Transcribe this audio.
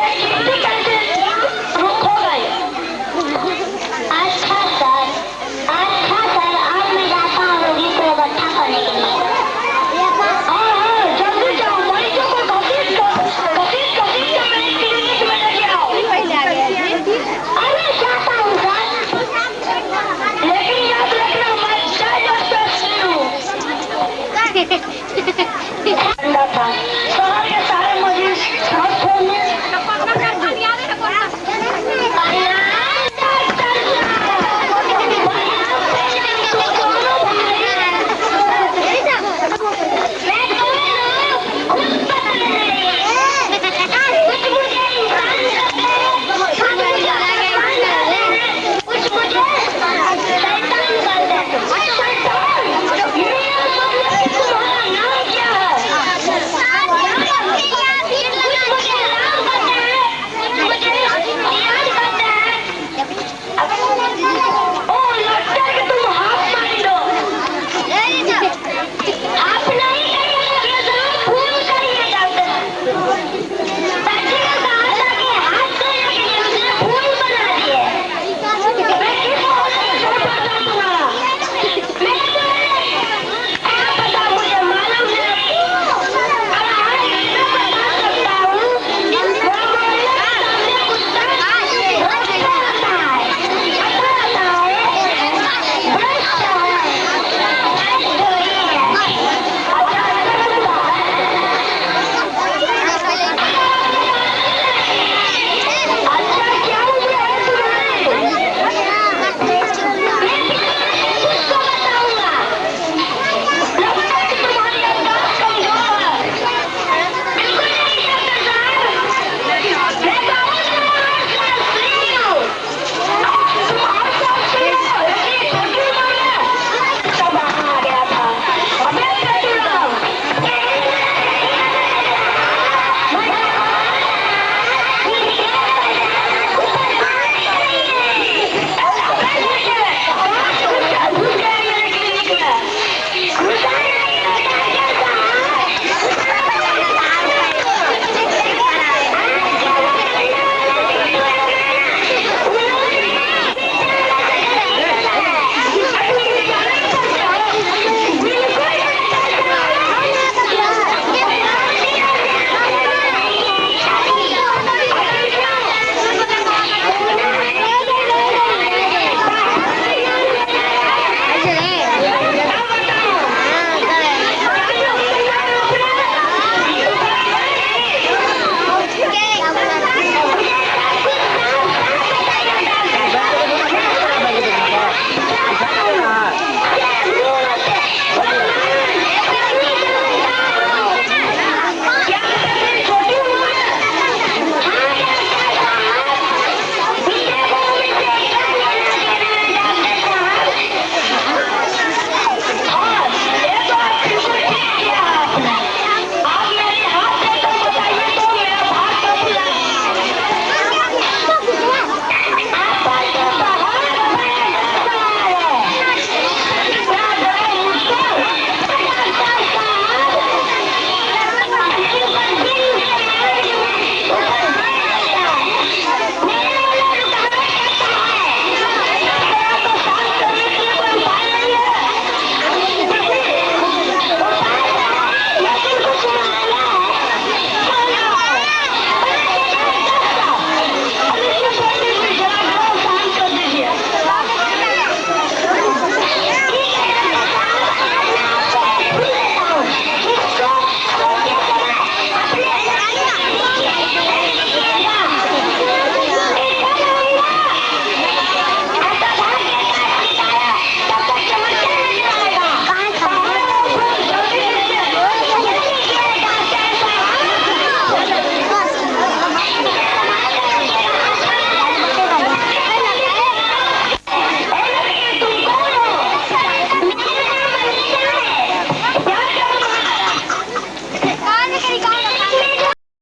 Yeah.